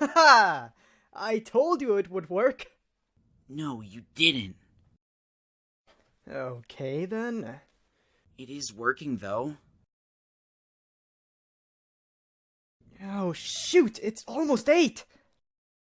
Ha! I told you it would work. No, you didn't. Okay then. It is working, though. Oh shoot, it's almost eight!